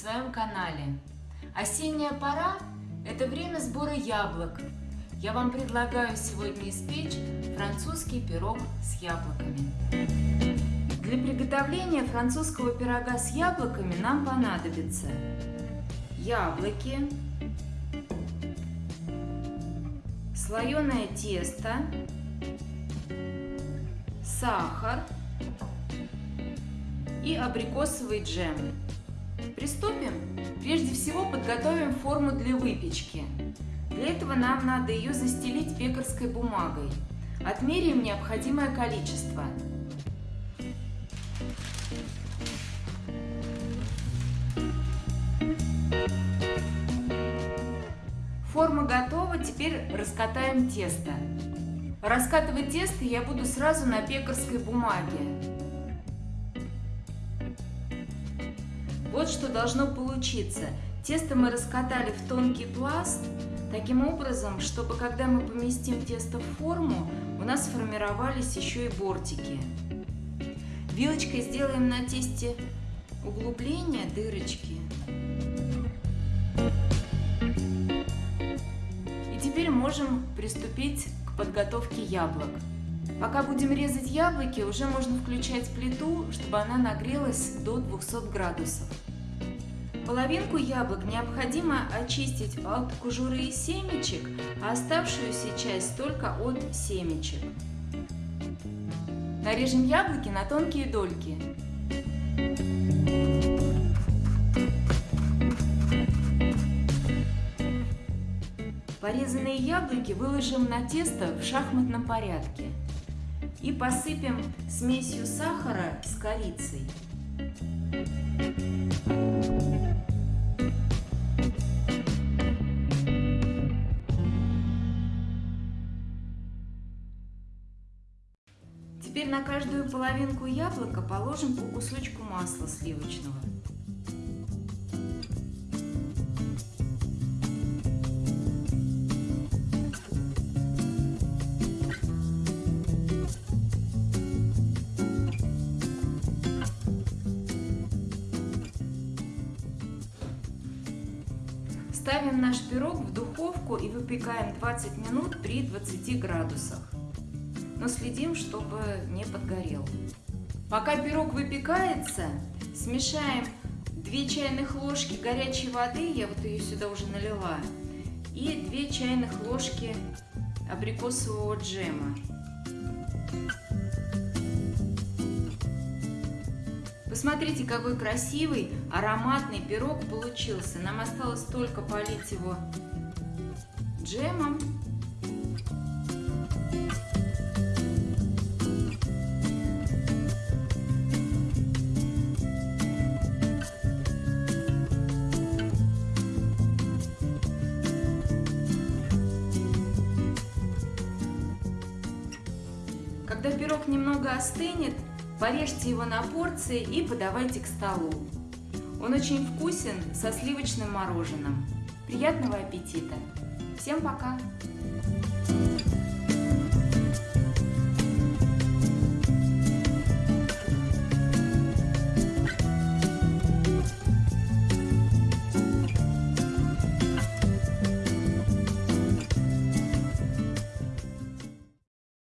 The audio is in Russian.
своем канале. Осенняя пора – это время сбора яблок. Я вам предлагаю сегодня испечь французский пирог с яблоками. Для приготовления французского пирога с яблоками нам понадобится яблоки, слоеное тесто, сахар и абрикосовый джем. Приступим? Прежде всего подготовим форму для выпечки. Для этого нам надо ее застелить пекарской бумагой. Отмеряем необходимое количество. Форма готова, теперь раскатаем тесто. Раскатывать тесто я буду сразу на пекарской бумаге. Вот что должно получиться. Тесто мы раскатали в тонкий пласт, таким образом, чтобы когда мы поместим тесто в форму, у нас сформировались еще и бортики. Вилочкой сделаем на тесте углубления, дырочки. И теперь можем приступить к подготовке яблок. Пока будем резать яблоки, уже можно включать плиту, чтобы она нагрелась до 200 градусов. Половинку яблок необходимо очистить от кожуры и семечек, а оставшуюся часть только от семечек. Нарежем яблоки на тонкие дольки. Порезанные яблоки выложим на тесто в шахматном порядке и посыпем смесью сахара с корицей. Теперь на каждую половинку яблока положим по кусочку масла сливочного. Ставим наш пирог в духовку и выпекаем 20 минут при 20 градусах. Но следим, чтобы не подгорел. Пока пирог выпекается, смешаем 2 чайных ложки горячей воды, я вот ее сюда уже налила, и 2 чайных ложки абрикосового джема. Посмотрите, какой красивый ароматный пирог получился. Нам осталось только полить его джемом. Когда пирог немного остынет, Порежьте его на порции и подавайте к столу. Он очень вкусен со сливочным мороженым. Приятного аппетита! Всем пока!